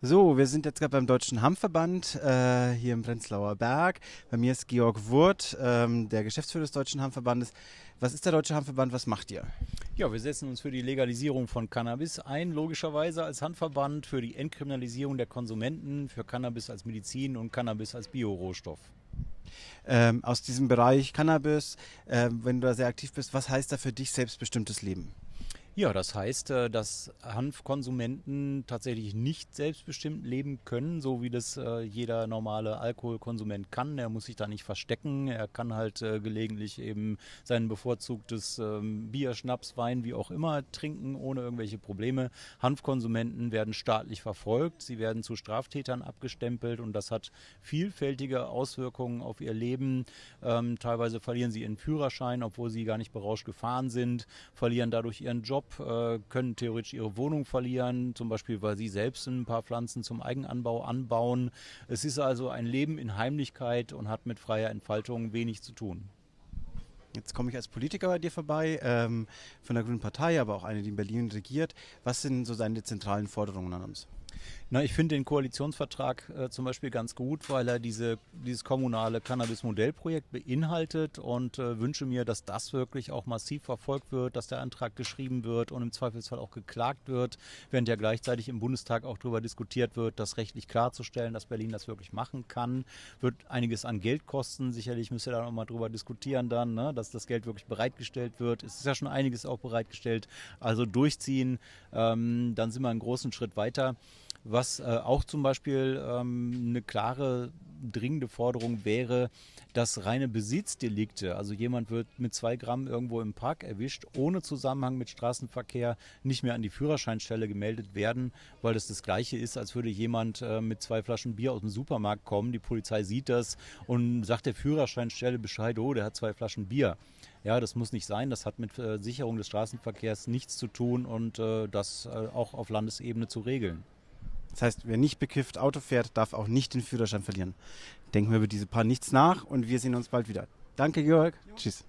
So, wir sind jetzt gerade beim Deutschen Hanfverband äh, hier im Prenzlauer Berg. Bei mir ist Georg Wurth, ähm, der Geschäftsführer des Deutschen Hanfverbandes. Was ist der Deutsche Hanfverband? Was macht ihr? Ja, wir setzen uns für die Legalisierung von Cannabis ein, logischerweise als Handverband, für die Entkriminalisierung der Konsumenten, für Cannabis als Medizin und Cannabis als Biorohstoff. Ähm, aus diesem Bereich Cannabis, äh, wenn du da sehr aktiv bist, was heißt da für dich selbstbestimmtes Leben? Ja, das heißt, äh, dass Hanfkonsumenten tatsächlich nicht selbstbestimmt leben können, so wie das äh, jeder normale Alkoholkonsument kann. Er muss sich da nicht verstecken. Er kann halt äh, gelegentlich eben sein bevorzugtes ähm, Bier, Schnaps, Wein, wie auch immer trinken, ohne irgendwelche Probleme. Hanfkonsumenten werden staatlich verfolgt. Sie werden zu Straftätern abgestempelt und das hat vielfältige Auswirkungen auf ihr Leben. Ähm, teilweise verlieren sie ihren Führerschein, obwohl sie gar nicht berauscht gefahren sind, verlieren dadurch ihren Job äh, können theoretisch ihre Wohnung verlieren, zum Beispiel weil sie selbst ein paar Pflanzen zum Eigenanbau anbauen. Es ist also ein Leben in Heimlichkeit und hat mit freier Entfaltung wenig zu tun. Jetzt komme ich als Politiker bei dir vorbei, ähm, von der Grünen Partei, aber auch eine, die in Berlin regiert. Was sind so deine zentralen Forderungen an uns? Na, ich finde den Koalitionsvertrag äh, zum Beispiel ganz gut, weil er diese, dieses kommunale Cannabis-Modellprojekt beinhaltet und äh, wünsche mir, dass das wirklich auch massiv verfolgt wird, dass der Antrag geschrieben wird und im Zweifelsfall auch geklagt wird, während ja gleichzeitig im Bundestag auch darüber diskutiert wird, das rechtlich klarzustellen, dass Berlin das wirklich machen kann. Wird einiges an Geld kosten. Sicherlich müsst ihr da nochmal drüber diskutieren dann, ne, dass das Geld wirklich bereitgestellt wird. Es ist ja schon einiges auch bereitgestellt. Also durchziehen, ähm, dann sind wir einen großen Schritt weiter. Was äh, auch zum Beispiel ähm, eine klare, dringende Forderung wäre, dass reine Besitzdelikte, also jemand wird mit zwei Gramm irgendwo im Park erwischt, ohne Zusammenhang mit Straßenverkehr nicht mehr an die Führerscheinstelle gemeldet werden, weil das das Gleiche ist, als würde jemand äh, mit zwei Flaschen Bier aus dem Supermarkt kommen, die Polizei sieht das und sagt der Führerscheinstelle Bescheid, oh, der hat zwei Flaschen Bier. Ja, das muss nicht sein. Das hat mit äh, Sicherung des Straßenverkehrs nichts zu tun und äh, das auch auf Landesebene zu regeln. Das heißt, wer nicht bekifft Auto fährt, darf auch nicht den Führerschein verlieren. Denken wir über diese paar nichts nach und wir sehen uns bald wieder. Danke, Jörg. Jo. Tschüss.